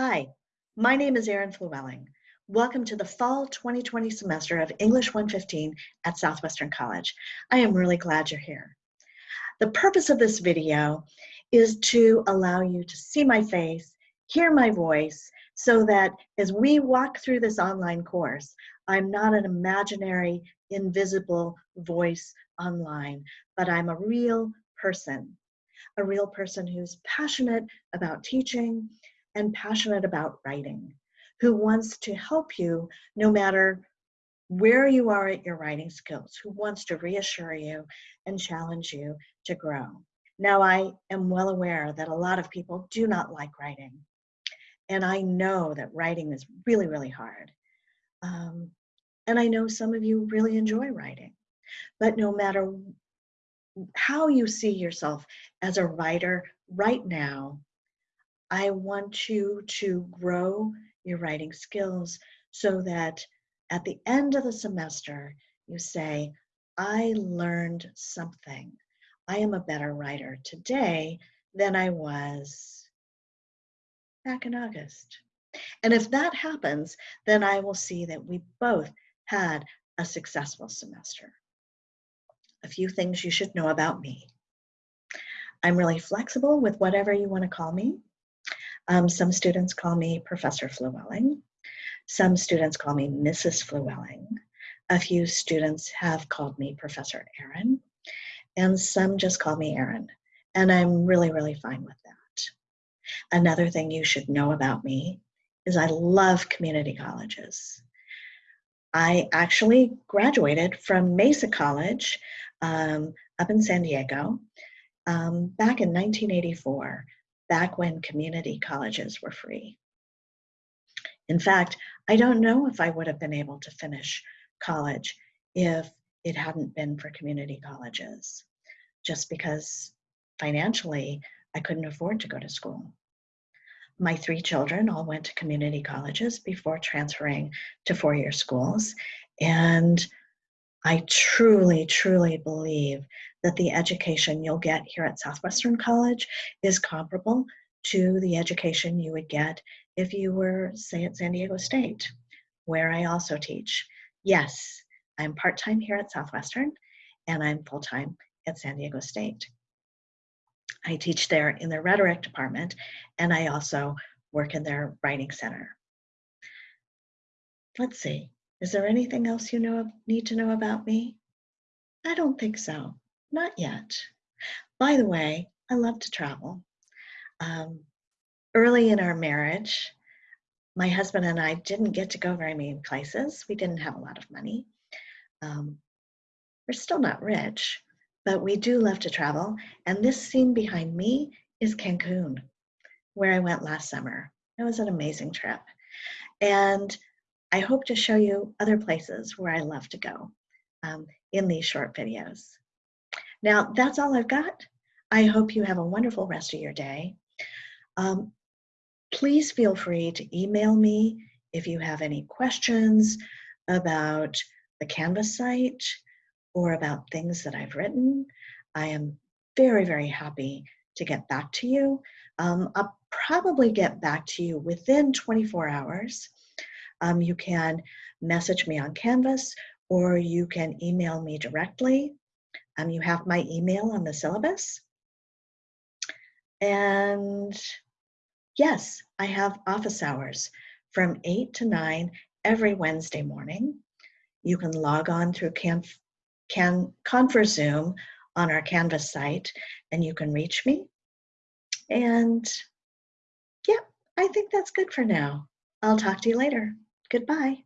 Hi, my name is Erin Flewelling. Welcome to the fall 2020 semester of English 115 at Southwestern College. I am really glad you're here. The purpose of this video is to allow you to see my face, hear my voice, so that as we walk through this online course, I'm not an imaginary, invisible voice online, but I'm a real person, a real person who's passionate about teaching, and passionate about writing, who wants to help you no matter where you are at your writing skills, who wants to reassure you and challenge you to grow. Now, I am well aware that a lot of people do not like writing. And I know that writing is really, really hard. Um, and I know some of you really enjoy writing. But no matter how you see yourself as a writer right now, I want you to grow your writing skills so that at the end of the semester, you say, I learned something. I am a better writer today than I was back in August. And if that happens, then I will see that we both had a successful semester. A few things you should know about me. I'm really flexible with whatever you want to call me. Um, some students call me Professor Flewelling. Some students call me Mrs. Flewelling. A few students have called me Professor Erin. And some just call me Erin. And I'm really, really fine with that. Another thing you should know about me is I love community colleges. I actually graduated from Mesa College um, up in San Diego um, back in 1984 back when community colleges were free. In fact, I don't know if I would have been able to finish college if it hadn't been for community colleges, just because financially I couldn't afford to go to school. My three children all went to community colleges before transferring to four-year schools, and I truly, truly believe that the education you'll get here at Southwestern College is comparable to the education you would get if you were, say, at San Diego State, where I also teach. Yes, I'm part-time here at Southwestern, and I'm full-time at San Diego State. I teach there in the rhetoric department, and I also work in their writing center. Let's see, is there anything else you know need to know about me? I don't think so. Not yet. By the way, I love to travel. Um, early in our marriage, my husband and I didn't get to go very many places. We didn't have a lot of money. Um, we're still not rich, but we do love to travel. And this scene behind me is Cancun, where I went last summer. It was an amazing trip. And I hope to show you other places where I love to go um, in these short videos. Now, that's all I've got. I hope you have a wonderful rest of your day. Um, please feel free to email me if you have any questions about the Canvas site or about things that I've written. I am very, very happy to get back to you. Um, I'll probably get back to you within 24 hours. Um, you can message me on Canvas or you can email me directly. Um, you have my email on the syllabus. And yes, I have office hours from 8 to 9 every Wednesday morning. You can log on through Can, Can, Zoom on our Canvas site and you can reach me. And yeah, I think that's good for now. I'll talk to you later. Goodbye.